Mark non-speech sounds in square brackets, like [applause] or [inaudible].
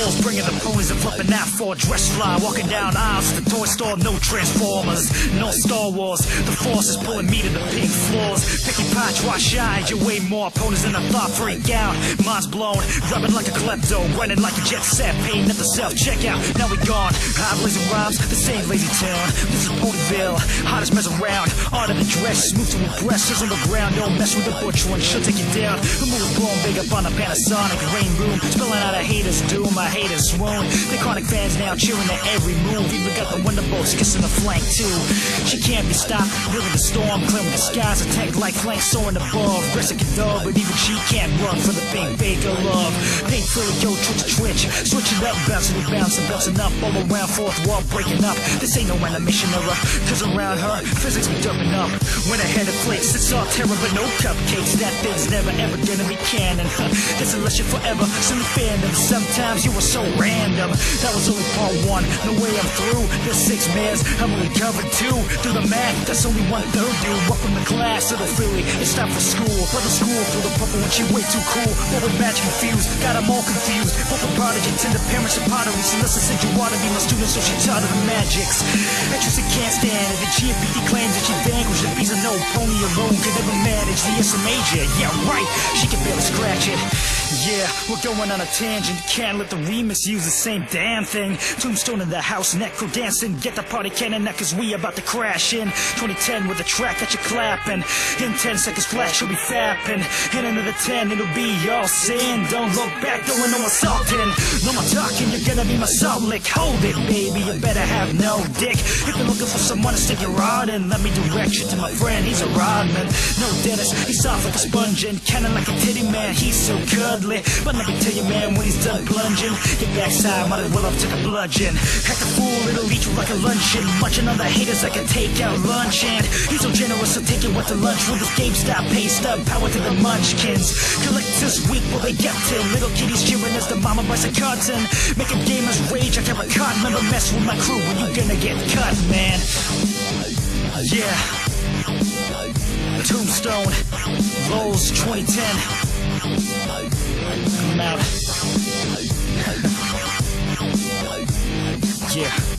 floors, bringing the ponies and flipping out for a dress fly. Walking down aisles to the toy store, no Transformers, no Star Wars. The force is pulling me to the pink floors. Picky patch, why shine? You way more opponents than I thought. Freak out, mind's blown. Rubbing like a klepto, running like a jet set. Paying at the self checkout. Now we gone. High blazing rhymes, the same lazy town. This is Ponyville, hottest mess around. Art of the dress, smooth to impress. Just on the ground, don't mess with the butch one. She'll take you down. The mood is blown big up on a Panasonic Rainboom. Spilling out a hater's doom, a hater's swoon. The chronic fans now cheering at every move. Even got the Wonderbolts kissing the flank too. She can't be stopped. Living the storm, clearing the skies. Attack like flanks soaring above. Aggressive dog, but even she can't run for the pink bake of love. Pink Philly, yo, twitch, twitch. Switching up, bouncing and bouncing, bouncing up. All around, fourth wall breaking up. This ain't no animation error. Cause around her, physics be dumping up. Went ahead of flakes, it's all terror, but no cupcakes. That thing's never ever gonna be canon. [laughs] Huh? That's unless you're forever. Silly fandom. Sometimes you were so random. That was only part one. No way I'm through. There's six mans. I'm only covered two. Through the math. That's only one third, dude. Welcome to class, little Philly. It's time for school. Brother school for the purple when she way too cool. But with match confused. Got them all confused. Both the prodigy, tender parents of pottery. Listen, said you wanna be my student, so she taught her the magics. Interested can't stand it. The GMPD claims that she vanquished the beast of no pony alone could never manage the S major. Yeah, right. She can barely scratch it. Yeah, we're going on a tangent. Can't let the remix use the same damn thing. Tombstone in the house, necro dancing. Get the party cannon now, cause we about to crash in. 2010 with a track that you're clapping. In 10 seconds flat, she'll be fapping. In another 10, it'll be all sin. Don't look back, going no assaulting. More talking, you're gonna be my salt lick. Hold it, baby, you better have no dick. If you're looking for someone to stick your rod in, let me direct you to my friend, he's a rodman. No Dennis, he's soft like a sponge and kinda like a titty man, he's so cuddly. But let me tell you, man, when he's done plunging, your backside might as well have took a bludgeon. Act a fool, it'll eat you like a luncheon. Munching on the haters a takeout lunch. And he's so generous, so take it what to lunch with his GameStop paste up. Power to the munchkins. Collect Collectors weak, will they get to? Little kitties cheering as the mama buys a carton. Making gamers rage, I never caught. Never mess with my crew when you gonna get cut, man. Yeah. Tombstone, Lowe's 2010. I'm out. [laughs] yeah.